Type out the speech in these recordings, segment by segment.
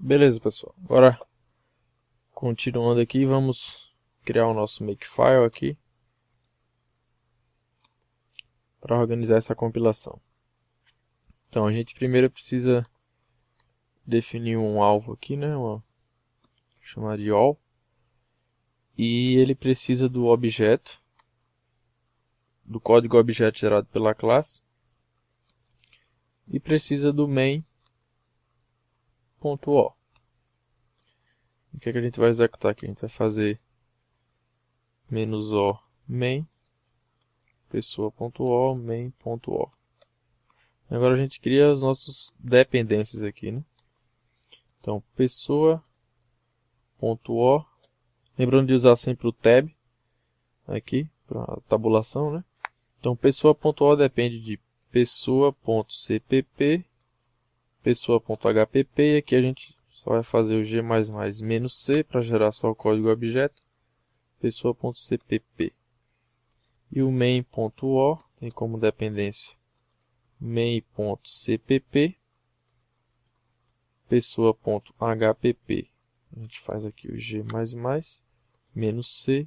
Beleza, pessoal. Agora, continuando aqui, vamos criar o nosso makefile aqui para organizar essa compilação. Então, a gente primeiro precisa definir um alvo aqui, né? Uma, chamar de all. E ele precisa do objeto, do código objeto gerado pela classe. E precisa do main ponto .o. Que, é que a gente vai executar aqui? A gente vai fazer menos .o main pessoa.o main.o. Agora a gente cria as nossas dependências aqui, né? Então, pessoa.o Lembrando de usar sempre o tab aqui para tabulação, né? Então, pessoa.o depende de pessoa.cpp pessoa.hpp e aqui a gente só vai fazer o g++ menos c para gerar só o código objeto. Pessoa.cpp e o main.o tem como dependência main.cpp pessoa.hpp a gente faz aqui o g++ menos c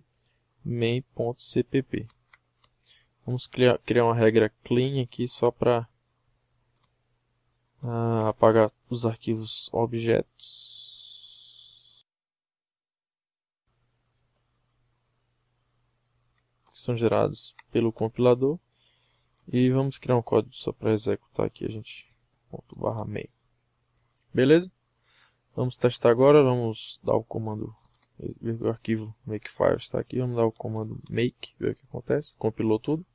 main.cpp vamos criar, uma regra clean aqui só para ah, apagar os arquivos objetos. Que são gerados pelo compilador. E vamos criar um código só para executar aqui a gente. Ponto barra main beleza? Vamos testar agora vamos dar o comando. O arquivo makefile está aqui vamos dar o comando make ver o que acontece. Compilou tudo.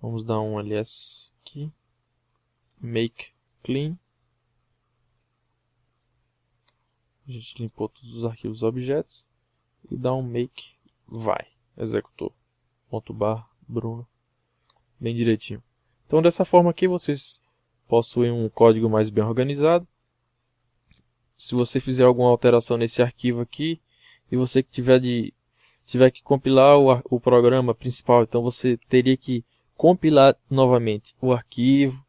Vamos dar um ls aqui. Make clean. A gente limpou todos os arquivos objetos e dá um make vai, executou. Ponto bar Bruno, bem direitinho. Então dessa forma aqui vocês possuem um código mais bem organizado. Se você fizer alguma alteração nesse arquivo aqui e você tiver de tiver que compilar o, o programa principal, então você teria que compilar novamente o arquivo,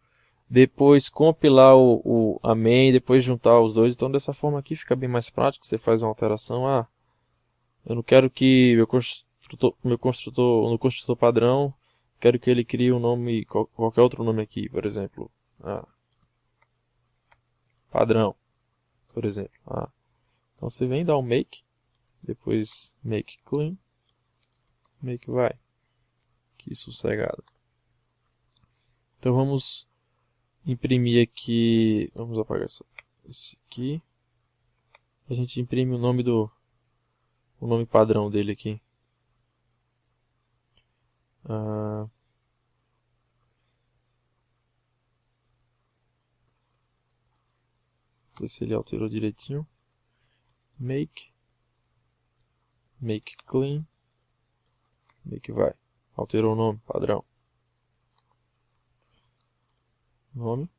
depois compilar o, o main, depois juntar os dois. Então dessa forma aqui fica bem mais prático, você faz uma alteração. Ah, eu não quero que meu construtor, meu construtor, no construtor padrão, quero que ele crie um nome, qualquer outro nome aqui, por exemplo. Ah, padrão, por exemplo. Ah, então você vem dar um make, depois make clean, make vai. Que sossegado. Então vamos imprimir aqui, vamos apagar essa, esse aqui. A gente imprime o nome do, o nome padrão dele aqui. Ah, ver se ele alterou direitinho. Make, make clean, make vai. Alterou o nome padrão. Nome.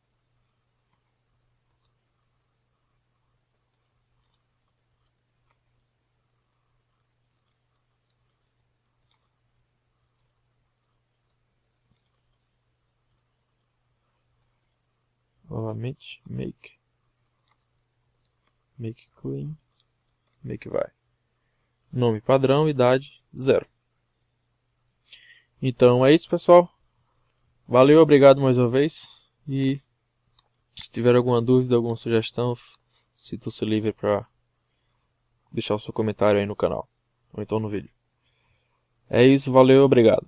Novamente, make, make clean, make vai. Nome padrão, idade, zero. Então é isso, pessoal. Valeu, obrigado mais uma vez. E se tiver alguma dúvida, alguma sugestão, sinta-se livre para deixar o seu comentário aí no canal, ou então no vídeo. É isso, valeu, obrigado.